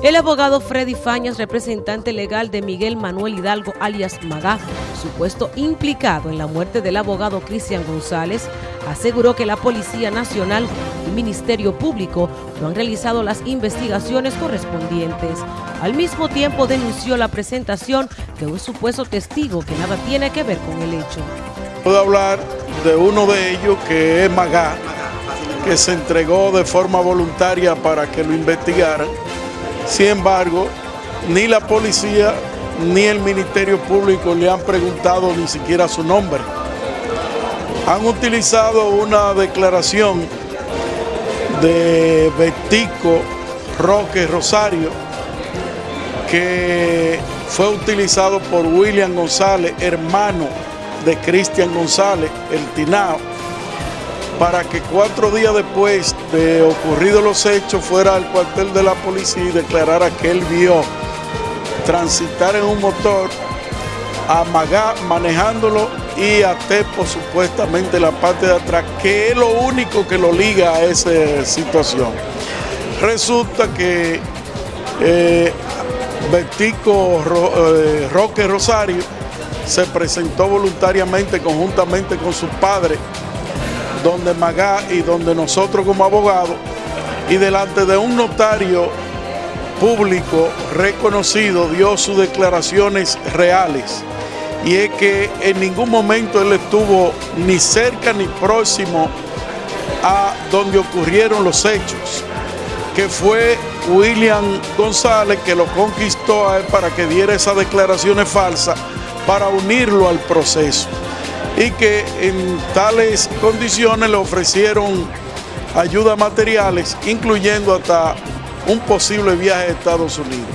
El abogado Freddy Fañas, representante legal de Miguel Manuel Hidalgo alias Magá, supuesto implicado en la muerte del abogado Cristian González, aseguró que la Policía Nacional y Ministerio Público no han realizado las investigaciones correspondientes. Al mismo tiempo denunció la presentación de un supuesto testigo que nada tiene que ver con el hecho. Puedo hablar de uno de ellos que es Magá, que se entregó de forma voluntaria para que lo investigaran sin embargo, ni la policía ni el Ministerio Público le han preguntado ni siquiera su nombre. Han utilizado una declaración de Betico Roque Rosario que fue utilizado por William González, hermano de Cristian González, el Tinao, para que cuatro días después de ocurridos los hechos fuera al cuartel de la policía y declarara que él vio transitar en un motor a manejándolo y a Tepo supuestamente la parte de atrás, que es lo único que lo liga a esa situación. Resulta que eh, eh, Roque Rosario se presentó voluntariamente conjuntamente con su padre donde Magá y donde nosotros como abogados, y delante de un notario público reconocido dio sus declaraciones reales. Y es que en ningún momento él estuvo ni cerca ni próximo a donde ocurrieron los hechos, que fue William González que lo conquistó a él para que diera esas declaraciones falsas para unirlo al proceso y que en tales condiciones le ofrecieron ayudas materiales, incluyendo hasta un posible viaje a Estados Unidos.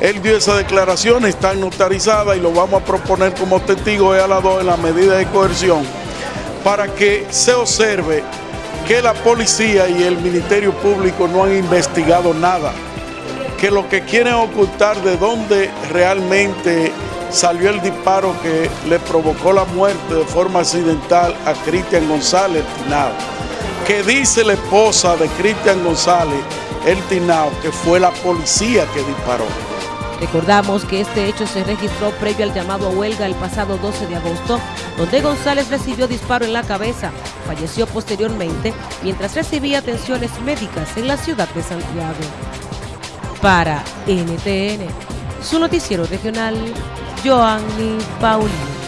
Él dio esa declaración, está notarizada y lo vamos a proponer como testigo de a la 2 en la medida de coerción para que se observe que la policía y el Ministerio Público no han investigado nada, que lo que quieren ocultar de dónde realmente salió el disparo que le provocó la muerte de forma accidental a Cristian González Tinao, que dice la esposa de Cristian González el Tinao que fue la policía que disparó. Recordamos que este hecho se registró previo al llamado a huelga el pasado 12 de agosto, donde González recibió disparo en la cabeza, falleció posteriormente mientras recibía atenciones médicas en la ciudad de Santiago. Para NTN, su noticiero regional, Joanny Paulino.